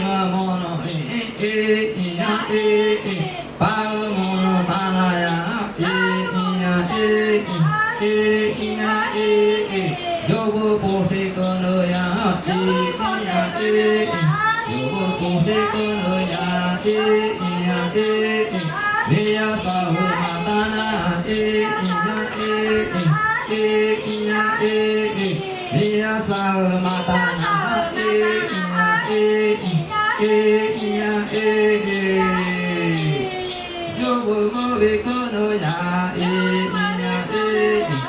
yo ba da o te e e e ya e e ya e e ya e e e e ya e e ya e e ya e mono e e ya e pa mono ta na ya e ya e e ya e yo go po te ko no ya e ya e e ya go go ve ko no ya e e e e e e e e e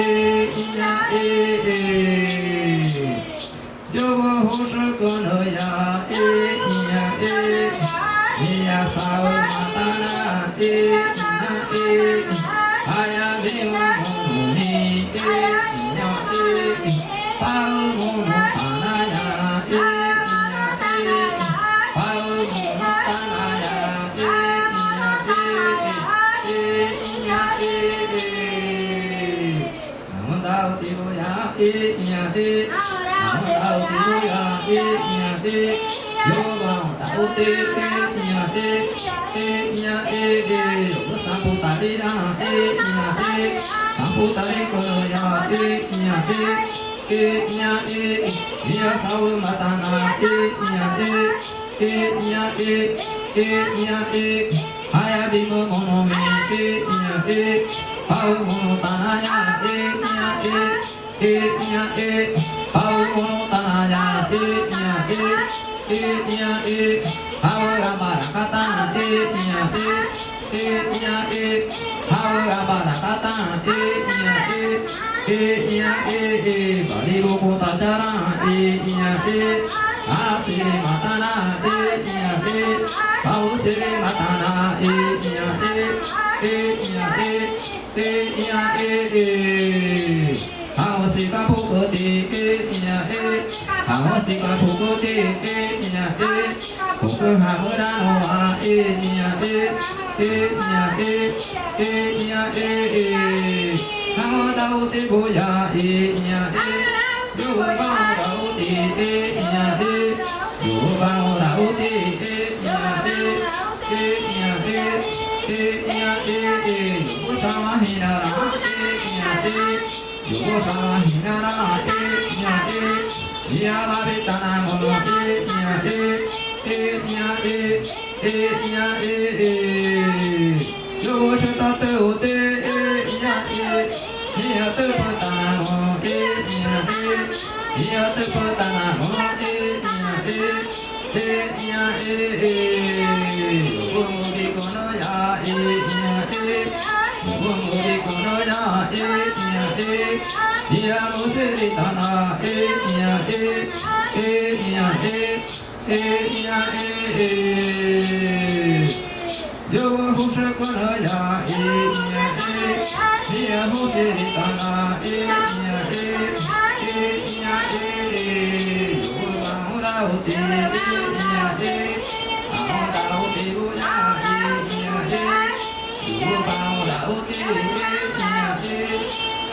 e e e e e e Nam da ti bo ya e ya e Yo ba da o te e ya e e ya e e Yo sa pu ta ri ra e ya e Sa pu ta ri ko ya e ya e e ya e ya sa wo ma ta na e ya e e ya e e ya e Aya bi mo mo no me e ya e Pau mo no ta na ya e ya e matana e nya e e nya e e nya e e はしがここでえみやえ僕は村のはえみやええみやええみやえ母だおてぼやえみやえ両番だおてえみやえ両番だおてえみやええみやええみやええ横たわひならえみやえ横たわひならえ Ya la beta na mono e tia e e tia e e tia e e Yo shota te o te e tia e Tia te pata na mono e tia e Tia te pata na mono e tia e e tia e e Yo mo ki kono ya e tia 咿呀木西达那，咿呀咿，咿呀咿，咿呀咿咿。有我虎山过了崖，咿呀咿。咿呀木西达那，咿呀咿，咿呀咿，咿有我虎山过地崖，虎山过地过呀。